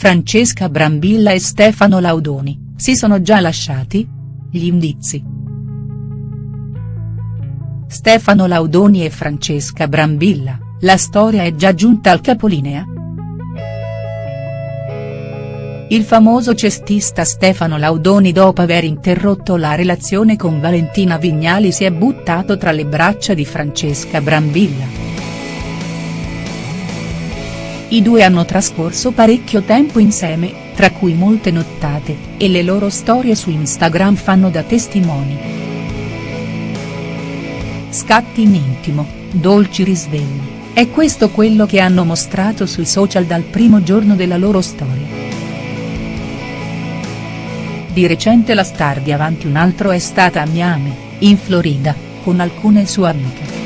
Francesca Brambilla e Stefano Laudoni, si sono già lasciati? Gli indizi. Stefano Laudoni e Francesca Brambilla, la storia è già giunta al capolinea?. Il famoso cestista Stefano Laudoni dopo aver interrotto la relazione con Valentina Vignali si è buttato tra le braccia di Francesca Brambilla. I due hanno trascorso parecchio tempo insieme, tra cui molte nottate, e le loro storie su Instagram fanno da testimoni. Scatti in intimo, dolci risvegli, è questo quello che hanno mostrato sui social dal primo giorno della loro storia. Di recente la star di Avanti un altro è stata a Miami, in Florida, con alcune sue amiche.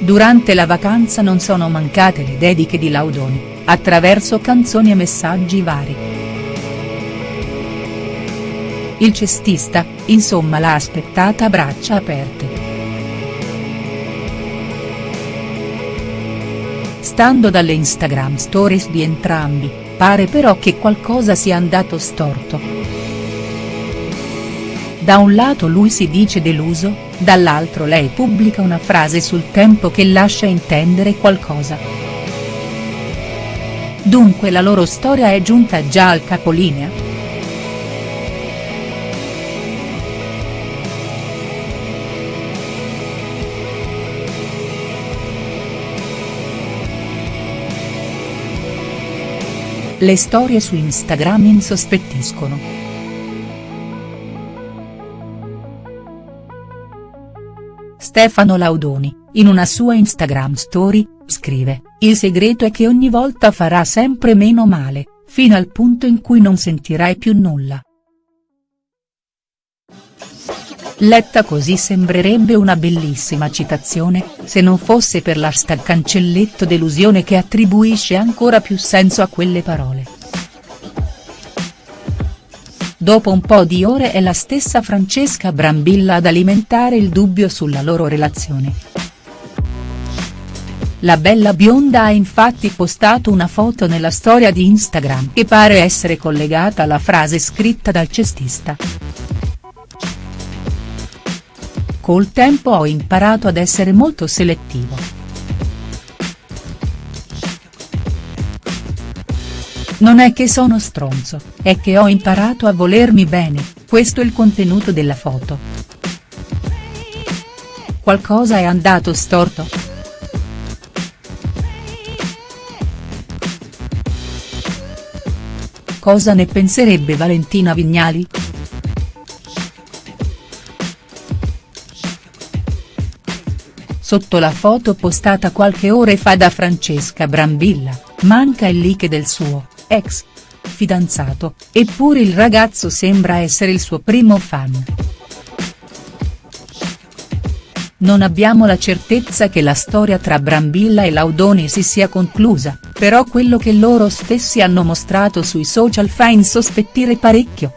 Durante la vacanza non sono mancate le dediche di Laudoni, attraverso canzoni e messaggi vari. Il cestista, insomma l'ha aspettata a braccia aperte. Stando dalle Instagram stories di entrambi, pare però che qualcosa sia andato storto. Da un lato lui si dice deluso, dall'altro lei pubblica una frase sul tempo che lascia intendere qualcosa. Dunque la loro storia è giunta già al capolinea?. Le storie su Instagram insospettiscono. Stefano Laudoni, in una sua Instagram story, scrive, il segreto è che ogni volta farà sempre meno male, fino al punto in cui non sentirai più nulla. Letta così sembrerebbe una bellissima citazione, se non fosse per l'hashtag cancelletto delusione che attribuisce ancora più senso a quelle parole. Dopo un po' di ore è la stessa Francesca Brambilla ad alimentare il dubbio sulla loro relazione. La bella bionda ha infatti postato una foto nella storia di Instagram che pare essere collegata alla frase scritta dal cestista. Col tempo ho imparato ad essere molto selettivo. Non è che sono stronzo, è che ho imparato a volermi bene, questo è il contenuto della foto. Qualcosa è andato storto?. Cosa ne penserebbe Valentina Vignali?. Sotto la foto postata qualche ore fa da Francesca Brambilla, manca il like del suo ex fidanzato, eppure il ragazzo sembra essere il suo primo fan. Non abbiamo la certezza che la storia tra Brambilla e Laudoni si sia conclusa, però quello che loro stessi hanno mostrato sui social fa insospettire parecchio.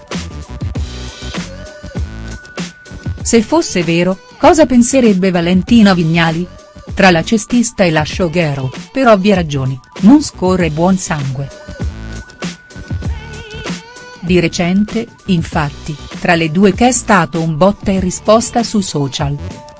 Se fosse vero, cosa penserebbe Valentina Vignali? Tra la cestista e la showgirl, per ovvie ragioni, non scorre buon sangue. Di recente, infatti, tra le due che è stato un botta e risposta su social.